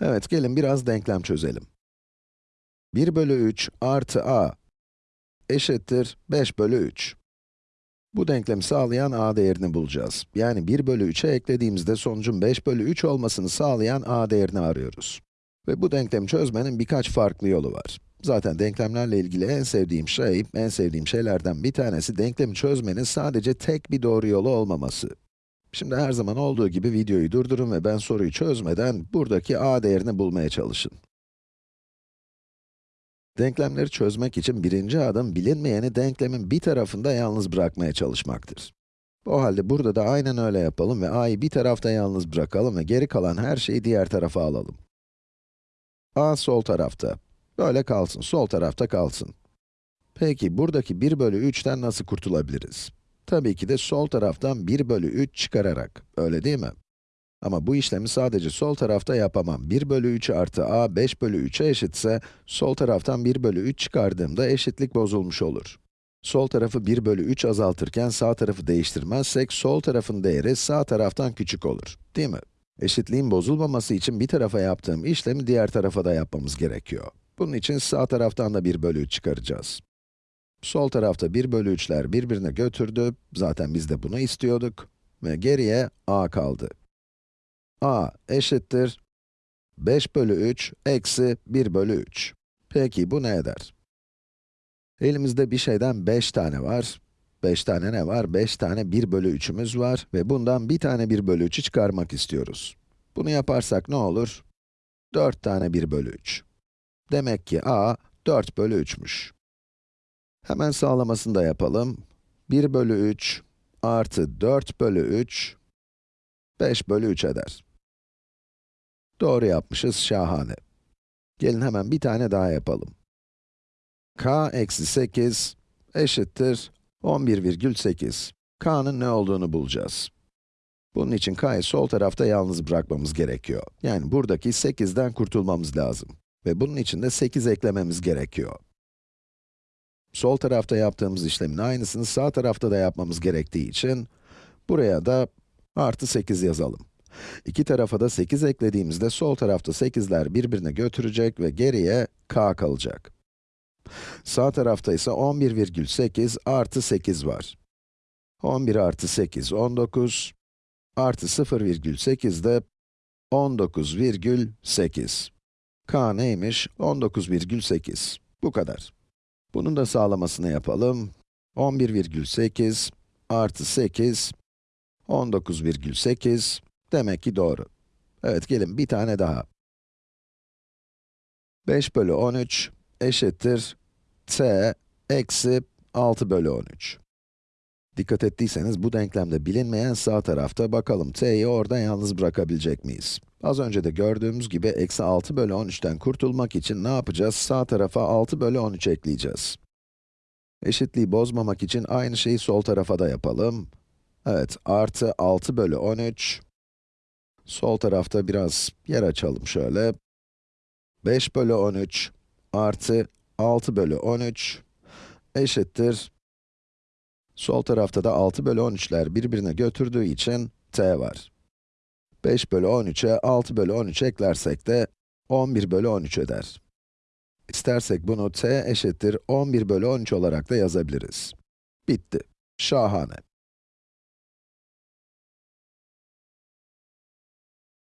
Evet, gelin biraz denklem çözelim. 1 bölü 3 artı a eşittir 5 bölü 3. Bu denklemi sağlayan a değerini bulacağız. Yani 1 bölü 3'e eklediğimizde sonucun 5 bölü 3 olmasını sağlayan a değerini arıyoruz. Ve bu denklemi çözmenin birkaç farklı yolu var. Zaten denklemlerle ilgili en sevdiğim şey, en sevdiğim şeylerden bir tanesi denklemi çözmenin sadece tek bir doğru yolu olmaması. Şimdi her zaman olduğu gibi videoyu durdurun ve ben soruyu çözmeden buradaki a değerini bulmaya çalışın. Denklemleri çözmek için birinci adım bilinmeyeni denklemin bir tarafında yalnız bırakmaya çalışmaktır. O halde burada da aynen öyle yapalım ve a'yı bir tarafta yalnız bırakalım ve geri kalan her şeyi diğer tarafa alalım. a sol tarafta. Böyle kalsın, sol tarafta kalsın. Peki buradaki 1 bölü 3'ten nasıl kurtulabiliriz? Tabii ki de sol taraftan 1 bölü 3 çıkararak, öyle değil mi? Ama bu işlemi sadece sol tarafta yapamam. 1 bölü 3 artı a 5 bölü 3'e eşitse, sol taraftan 1 bölü 3 çıkardığımda eşitlik bozulmuş olur. Sol tarafı 1 bölü 3 azaltırken sağ tarafı değiştirmezsek, sol tarafın değeri sağ taraftan küçük olur, değil mi? Eşitliğin bozulmaması için bir tarafa yaptığım işlemi diğer tarafa da yapmamız gerekiyor. Bunun için sağ taraftan da 1 bölü 3 çıkaracağız. Sol tarafta 1 bölü 3'ler birbirine götürdü, zaten biz de bunu istiyorduk. Ve geriye a kaldı. a eşittir 5 bölü 3 eksi 1 bölü 3. Peki bu ne eder? Elimizde bir şeyden 5 tane var. 5 tane ne var? 5 tane 1 bölü 3'ümüz var ve bundan bir tane 1 bölü 3'ü çıkarmak istiyoruz. Bunu yaparsak ne olur? 4 tane 1 bölü 3. Demek ki a 4 bölü 3'müş. Hemen sağlamasını da yapalım. 1 bölü 3 artı 4 bölü 3, 5 bölü 3 eder. Doğru yapmışız, şahane. Gelin hemen bir tane daha yapalım. k eksi 8 eşittir 11,8. k'nın ne olduğunu bulacağız. Bunun için k'yı sol tarafta yalnız bırakmamız gerekiyor. Yani buradaki 8'den kurtulmamız lazım. Ve bunun için de 8 eklememiz gerekiyor. Sol tarafta yaptığımız işlemin aynısını sağ tarafta da yapmamız gerektiği için, buraya da artı 8 yazalım. İki tarafa da 8 eklediğimizde sol tarafta 8'ler birbirine götürecek ve geriye k kalacak. Sağ tarafta ise 11,8 artı 8 var. 11 artı 8, 19, artı 0,8 de 19,8. k neymiş? 19,8. Bu kadar. Bunun da sağlamasını yapalım. 11,8 artı 8, 19,8. Demek ki doğru. Evet, gelin bir tane daha. 5 bölü 13 eşittir t eksi 6 bölü 13. Dikkat ettiyseniz bu denklemde bilinmeyen sağ tarafta bakalım t'yi orada yalnız bırakabilecek miyiz? Az önce de gördüğümüz gibi eksi 6 bölü 13'ten kurtulmak için ne yapacağız? Sağ tarafa 6 bölü 13 ekleyeceğiz. Eşitliği bozmamak için aynı şeyi sol tarafa da yapalım. Evet, artı 6 bölü 13. Sol tarafta biraz yer açalım şöyle. 5 bölü 13 artı 6 bölü 13 eşittir. Sol tarafta da 6 bölü 13'ler birbirine götürdüğü için t var. 5 bölü 13'e 6 bölü 13 eklersek de 11 bölü 13 eder. İstersek bunu t eşittir 11 bölü 13 olarak da yazabiliriz. Bitti. Şahane.